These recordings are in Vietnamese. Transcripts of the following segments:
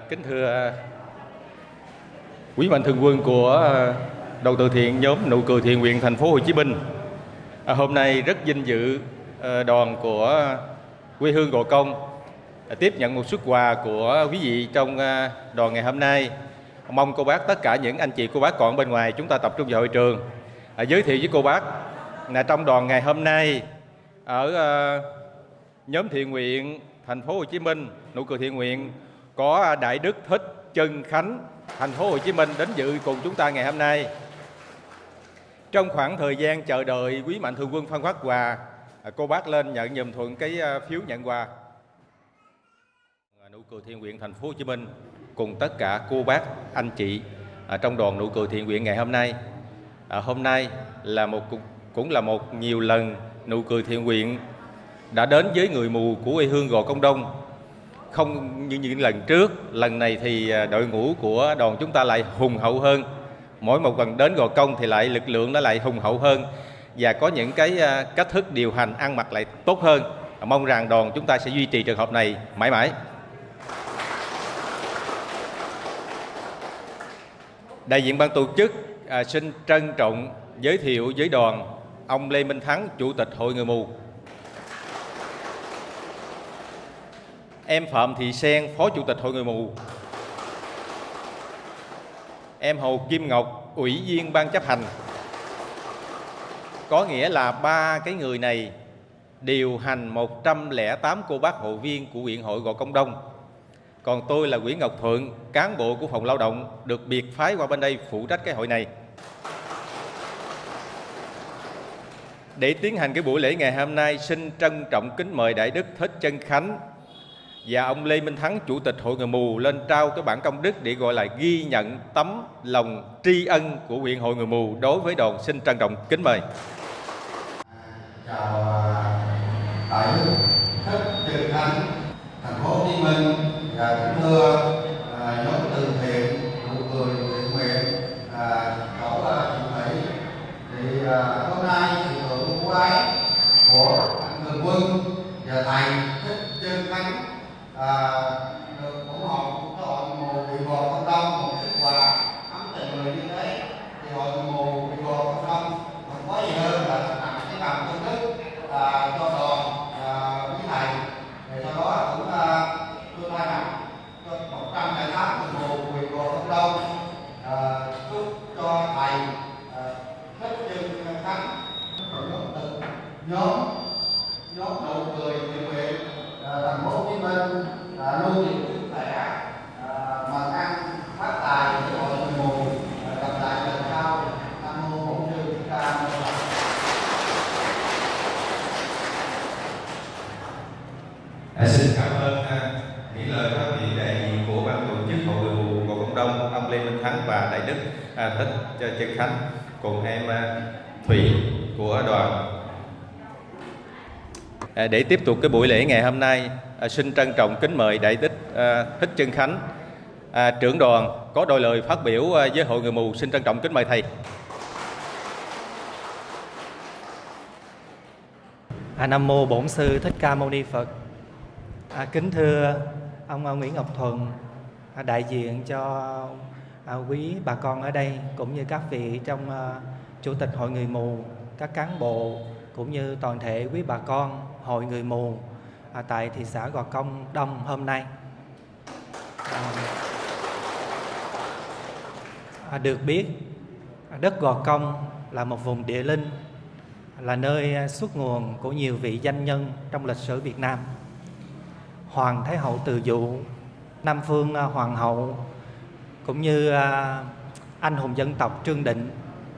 Kính thưa à, quý mạnh thường quân của à, đầu từ thiện nhóm nụ cười thiện nguyện thành phố Hồ Chí Minh. À, hôm nay rất vinh dự à, đoàn của quê hương Gò Công à, tiếp nhận một xuất quà của quý vị trong à, đoàn ngày hôm nay. Mong cô bác tất cả những anh chị cô bác còn bên ngoài chúng ta tập trung vào hội trường. À, giới thiệu với cô bác là trong đoàn ngày hôm nay ở à, nhóm thiện nguyện thành phố Hồ Chí Minh nụ cười thiện nguyện có đại đức thích Trân Khánh thành phố Hồ Chí Minh đến dự cùng chúng ta ngày hôm nay. Trong khoảng thời gian chờ đợi quý mạnh thường quân phân phát quà, cô bác lên nhận nhầm thuận cái à, phiếu nhận quà. Nụ cười thiện nguyện thành phố Hồ Chí Minh cùng tất cả cô bác, anh chị à, trong đoàn nụ cười thiện nguyện ngày hôm nay. À, hôm nay là một cũng là một nhiều lần nụ cười thiện nguyện đã đến với người mù của quê hương Gò Công Đông không như những lần trước lần này thì à, đội ngũ của đoàn chúng ta lại hùng hậu hơn. Mỗi một lần đến gò công thì lại lực lượng nó lại hùng hậu hơn. Và có những cái à, cách thức điều hành ăn mặc lại tốt hơn. Mong rằng đoàn chúng ta sẽ duy trì trường hợp này mãi mãi. Đại diện ban tổ chức à, xin trân trọng giới thiệu với đoàn ông Lê Minh Thắng chủ tịch hội người mù. Em Phạm Thị Sen, Phó Chủ tịch Hội Người Mù. Em Hồ Kim Ngọc, Ủy viên Ban chấp hành. Có nghĩa là ba cái người này điều hành 108 cô bác hội viên của huyện hội Gò Công Đông. Còn tôi là Nguyễn Ngọc Thuận, cán bộ của phòng lao động, được biệt phái qua bên đây phụ trách cái hội này. Để tiến hành cái buổi lễ ngày hôm nay, xin trân trọng kính mời Đại Đức Thích Chân Khánh, và ông Lê Minh Thắng chủ tịch hội người mù lên trao cái bản công đức để gọi là ghi nhận tấm lòng tri ân của huyện hội người mù đối với đoàn xin trân trọng kính mời. Chào à, đại đức thích trần thành phố hồ chí minh. Và kính thưa à, nhóm từ thiện nụ cười thiện nguyện à, tổ à, chị thủy thì hôm nay sự thượng của ái của anh thường quân và thầy thích trân khánh à, được ủng hộ của cái hội mù bị gò công đông một xuất quà ấm tình người như thế thì hội mù bị gò công đông không có gì hơn là tặng cái bằng công đức à, cho đoàn à, quý thầy để sau đó cũng à, tôi thay mặt cho một trăm lẻ tám người mù bị gò công đông à, chúc cho thầy à, thích chân khánh từ nhóm nhóm nụ cười thiện nguyện à, thành phố Hồ Chí Minh à, luôn nhiều sức khỏe à, mà ăn phát tài để mọi người mù à, gặp lại lần sau nam mô bổn sư thích ca mâu ni Phật À, xin cảm ơn à, những lời phát biểu đại diện của ban tổ chức hội người mù Gò Công Đông ông Lê Minh Thắng và đại đức à, thích khách cùng em à, Thủy của đoàn à, để tiếp tục cái buổi lễ ngày hôm nay, à, xin trân trọng kính mời Đại Đức Thích Trân Khánh, trưởng đoàn có đôi lời phát biểu với hội người mù. Xin trân trọng kính mời thầy. À, Nam mô Bổn sư Thích Ca Mâu Ni Phật. À, kính thưa ông Nguyễn Ngọc Thuận, à, đại diện cho à, quý bà con ở đây cũng như các vị trong à, chủ tịch hội người mù, các cán bộ cũng như toàn thể quý bà con hội người mù à, tại thị xã Gò Công Đông hôm nay. À, à, được biết đất Gò Công là một vùng địa linh là nơi à, xuất nguồn của nhiều vị danh nhân trong lịch sử Việt Nam. Hoàng Thái hậu Từ Dụ, Nam Phương à, Hoàng hậu cũng như à, anh hùng dân tộc Trương Định,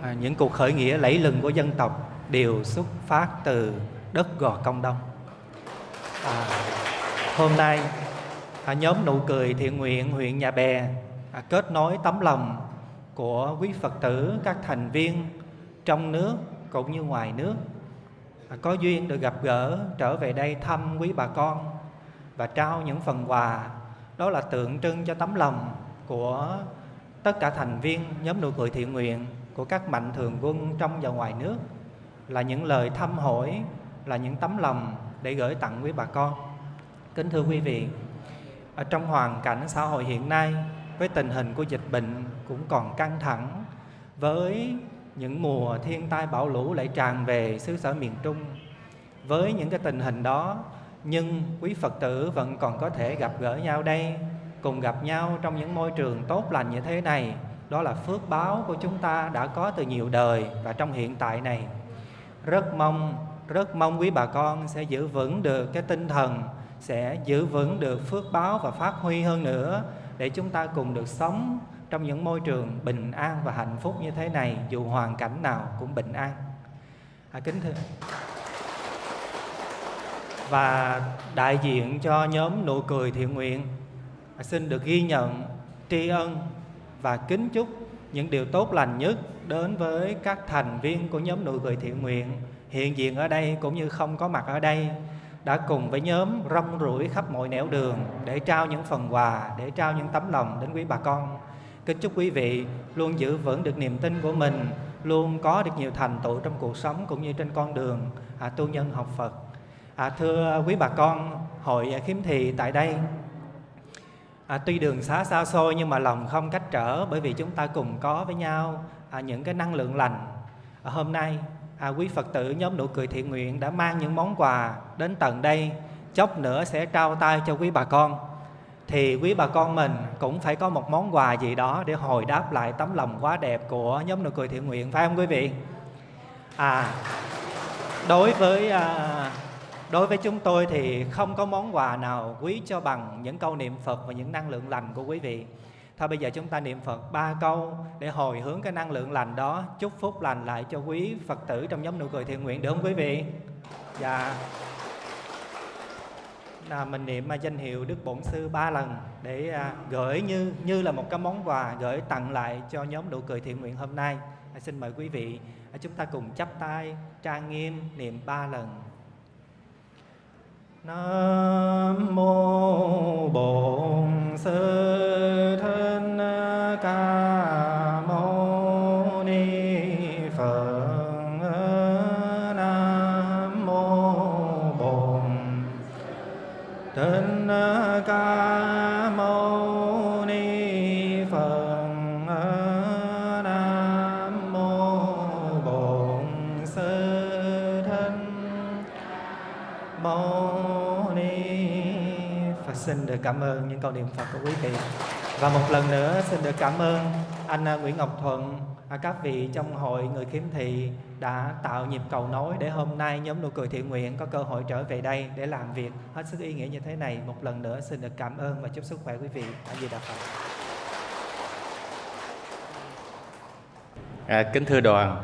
à, những cuộc khởi nghĩa lẫy lừng của dân tộc đều xuất phát từ đất Gò Công Đông. À, hôm nay à, nhóm nụ cười thiện nguyện huyện Nhà Bè à, kết nối tấm lòng của quý Phật tử các thành viên trong nước cũng như ngoài nước à, có duyên được gặp gỡ trở về đây thăm quý bà con và trao những phần quà đó là tượng trưng cho tấm lòng của tất cả thành viên nhóm nụ cười thiện nguyện của các mạnh thường quân trong và ngoài nước là những lời thăm hỏi, là những tấm lòng để gửi tặng quý bà con. Kính thưa quý vị, ở trong hoàn cảnh xã hội hiện nay, với tình hình của dịch bệnh cũng còn căng thẳng, với những mùa thiên tai bão lũ lại tràn về xứ sở miền Trung, với những cái tình hình đó, nhưng quý Phật tử vẫn còn có thể gặp gỡ nhau đây cùng gặp nhau trong những môi trường tốt lành như thế này. Đó là phước báo của chúng ta đã có từ nhiều đời và trong hiện tại này. Rất mong rất mong quý bà con sẽ giữ vững được cái tinh thần sẽ giữ vững được phước báo và phát huy hơn nữa để chúng ta cùng được sống trong những môi trường bình an và hạnh phúc như thế này dù hoàn cảnh nào cũng bình an. À, kính thưa. Và đại diện cho nhóm nụ cười thiện nguyện xin được ghi nhận tri ân và kính chúc những điều tốt lành nhất đến với các thành viên của nhóm nụ cười thiện nguyện hiện diện ở đây cũng như không có mặt ở đây đã cùng với nhóm rong ruổi khắp mọi nẻo đường để trao những phần quà, để trao những tấm lòng đến quý bà con. Kính chúc quý vị luôn giữ vững được niềm tin của mình, luôn có được nhiều thành tựu trong cuộc sống cũng như trên con đường à, tu nhân học Phật. À, thưa quý bà con, hội khiếm thị tại đây à, tuy đường xá xa xôi nhưng mà lòng không cách trở bởi vì chúng ta cùng có với nhau. À, những cái năng lượng lành. À, hôm nay à, quý Phật tử nhóm nụ cười thiện nguyện đã mang những món quà đến tận đây. Chốc nữa sẽ trao tay cho quý bà con. Thì quý bà con mình cũng phải có một món quà gì đó để hồi đáp lại tấm lòng quá đẹp của nhóm nụ cười thiện nguyện phải không quý vị? À đối với à, đối với chúng tôi thì không có món quà nào quý cho bằng những câu niệm Phật và những năng lượng lành của quý vị Thôi bây giờ chúng ta niệm Phật ba câu để hồi hướng cái năng lượng lành đó, chúc phúc lành lại cho quý Phật tử trong nhóm nụ cười thiện nguyện được không quý vị? Dạ. Là mình niệm mà danh hiệu Đức Bổn Sư ba lần để à, gửi như như là một cái món quà gửi tặng lại cho nhóm nụ cười thiện nguyện hôm nay. À, xin mời quý vị à, chúng ta cùng chắp tay trang nghiêm niệm ba lần. Nam mô Bổn Sư. Và xin được cảm ơn những câu niệm Phật của quý vị. Và một lần nữa xin được cảm ơn anh à, Nguyễn Ngọc Thuận à, các vị trong hội người khiếm thị đã tạo nhịp cầu nối để hôm nay nhóm nụ cười thiện nguyện có cơ hội trở về đây để làm việc. Hết sức ý nghĩa như thế này một lần nữa xin được cảm ơn và chúc sức khỏe quý vị. A di đà phật. À, kính thưa đoàn,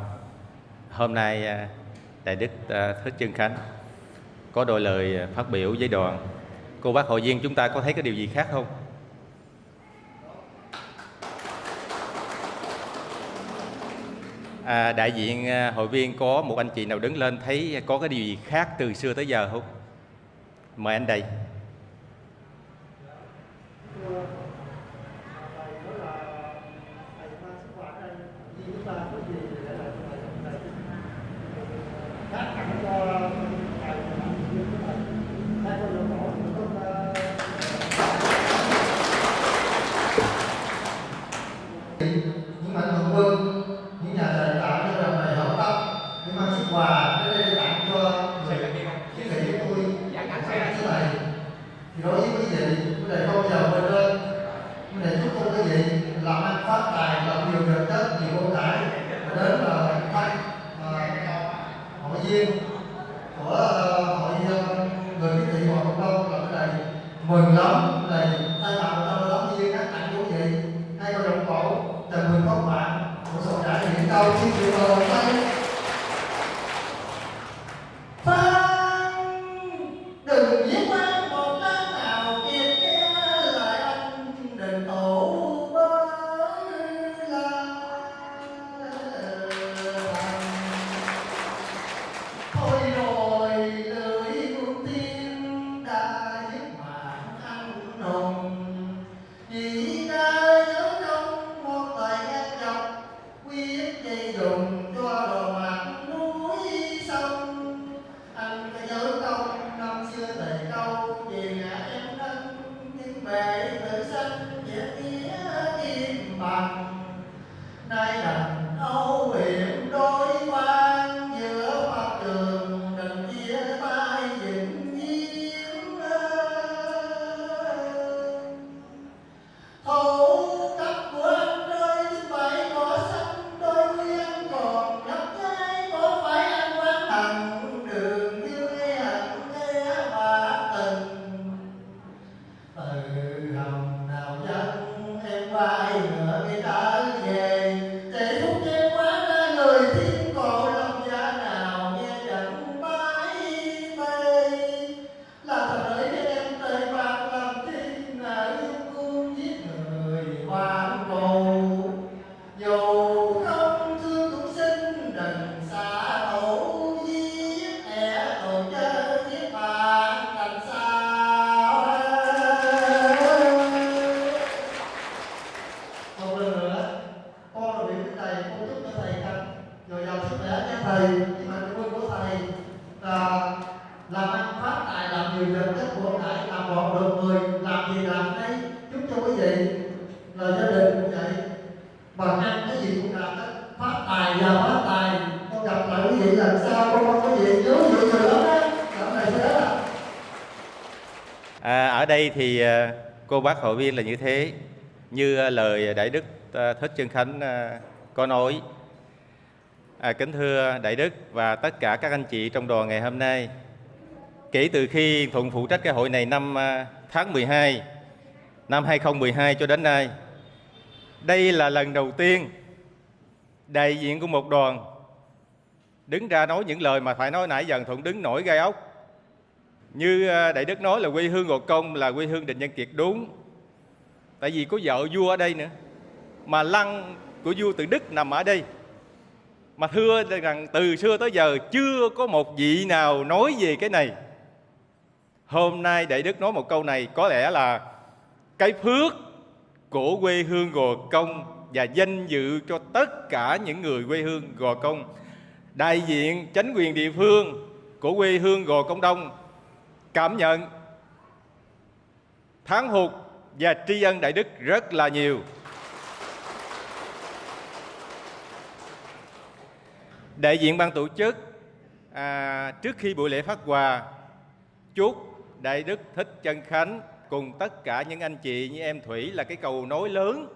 hôm nay à, Đại Đức Thích Trân Khánh có đôi lời phát biểu với đoàn. Cô bác hội viên chúng ta có thấy cái điều gì khác không? À, đại diện à, hội viên có một anh chị nào đứng lên thấy có cái điều gì khác từ xưa tới giờ không? Mời anh đây. Ở đây thì ờ, cô bác hội viên là như thế như ờ, lời đại đức ờ, thích trân khánh có nói. À, kính thưa đại đức và tất cả các anh chị trong đoàn ngày hôm nay. Kể từ khi thuận phụ trách cái hội này năm tháng 12 năm 2012 cho đến nay đây là lần đầu tiên đại diện của một đoàn đứng ra nói những lời mà phải nói nãy giờ thuận đứng nổi gai ốc như à, đại đức nói là quê hương gò công là quê hương định nhân kiệt đúng. Tại vì có vợ vua ở đây nữa. Mà lăng của vua từ đức nằm ở đây. Mà thưa rằng từ xưa tới giờ chưa có một vị nào nói về cái này. Hôm nay đại đức nói một câu này, có lẽ là cái phước của quê hương gò công và danh dự cho tất cả những người quê hương gò công. Đại diện chánh quyền địa phương của quê hương gò công đông cảm nhận. Tháng hụt và tri ân đại đức rất là nhiều. Đại diện ban tổ chức à, trước khi buổi lễ phát quà chúc đại đức thích chân khánh cùng tất cả những anh chị như em thủy là cái cầu nối lớn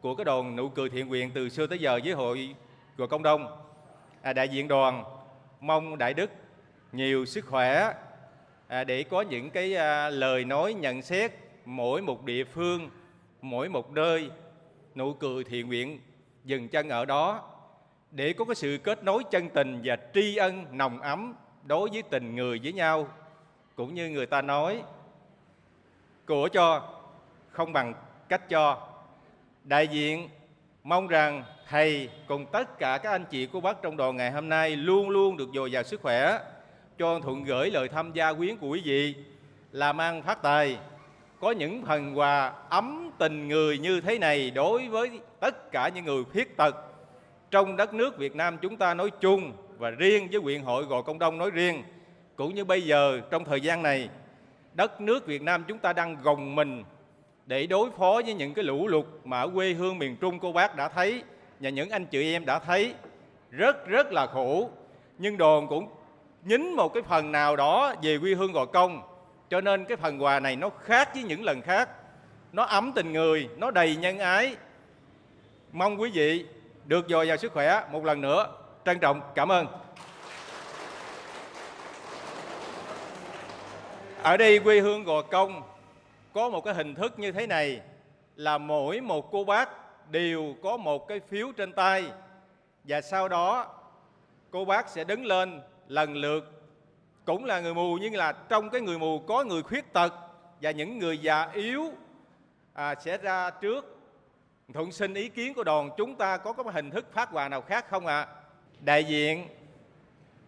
của cái đoàn nụ cười thiện nguyện từ xưa tới giờ với hội của công đông à, đại diện đoàn mong đại đức nhiều sức khỏe à, để có những cái à, lời nói nhận xét mỗi một địa phương mỗi một nơi nụ cười thiện nguyện dừng chân ở đó. Để có cái sự kết nối chân tình và tri ân nồng ấm đối với tình người với nhau cũng như người ta nói của cho không bằng cách cho. Đại diện mong rằng thầy cùng tất cả các anh chị cô bác trong đoàn ngày hôm nay luôn luôn được dồi dào sức khỏe cho thuận gửi lời tham gia quyến của quý vị làm ăn phát tài. Có những phần quà ấm tình người như thế này đối với tất cả những người khuyết tật. Trong đất nước Việt Nam chúng ta nói chung và riêng với huyện hội Gò Công Đông nói riêng, cũng như bây giờ trong thời gian này, đất nước Việt Nam chúng ta đang gồng mình để đối phó với những cái lũ lụt mà ở quê hương miền Trung cô bác đã thấy và những anh chị em đã thấy. Rất rất là khổ, nhưng đoàn cũng nhín một cái phần nào đó về quê hương Gò Công. Cho nên cái phần quà này nó khác với những lần khác. Nó ấm tình người, nó đầy nhân ái. Mong quý vị được dồi dào sức khỏe một lần nữa. Trân trọng, cảm ơn. Ở đây quê hương Gò Công có một cái hình thức như thế này là mỗi một cô bác đều có một cái phiếu trên tay. Và sau đó, cô bác sẽ đứng lên lần lượt cũng là người mù nhưng là trong cái người mù có người khuyết tật và những người già yếu à, sẽ ra trước. Thuận xin ý kiến của đoàn chúng ta có có hình thức phát quà nào khác không ạ? Đại diện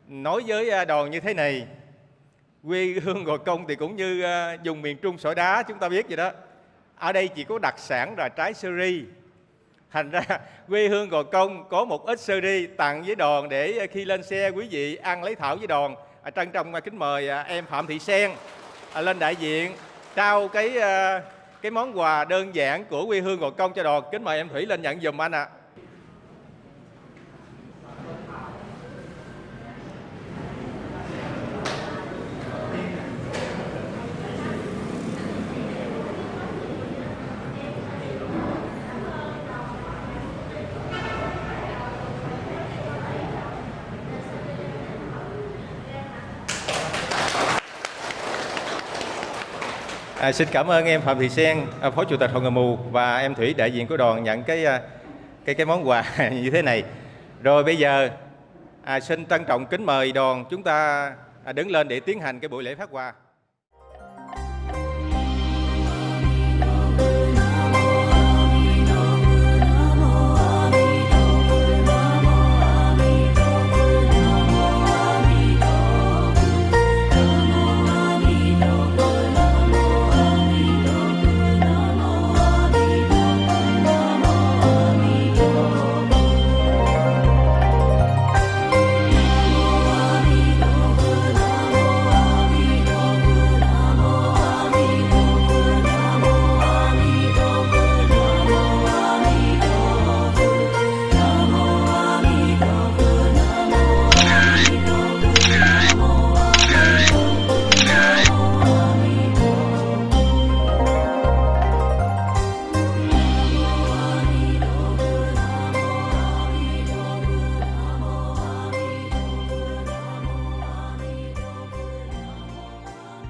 nói với à, đoàn như thế này quê hương gò công thì cũng như à, dùng miền trung sỏi đá chúng ta biết vậy đó. Ở đây chỉ có đặc sản là trái sơ ri thành ra quê hương gò công có một ít sơ ri tặng với đoàn để khi lên xe quý vị ăn lấy thảo với đoàn à, trân trọng kính mời à, em phạm thị sen à, lên đại diện trao cái à, cái món quà đơn giản của quê hương gò công cho đoàn kính mời em thủy lên nhận giùm anh ạ. À, À, xin cảm ơn em Phạm Thị Sen, à, Phó Chủ tịch Hội Người Mù và em Thủy đại diện của đoàn nhận cái à, cái cái món quà như thế này. Rồi bây giờ à, xin trân trọng kính mời đoàn chúng ta đứng lên để tiến hành cái buổi lễ phát quà.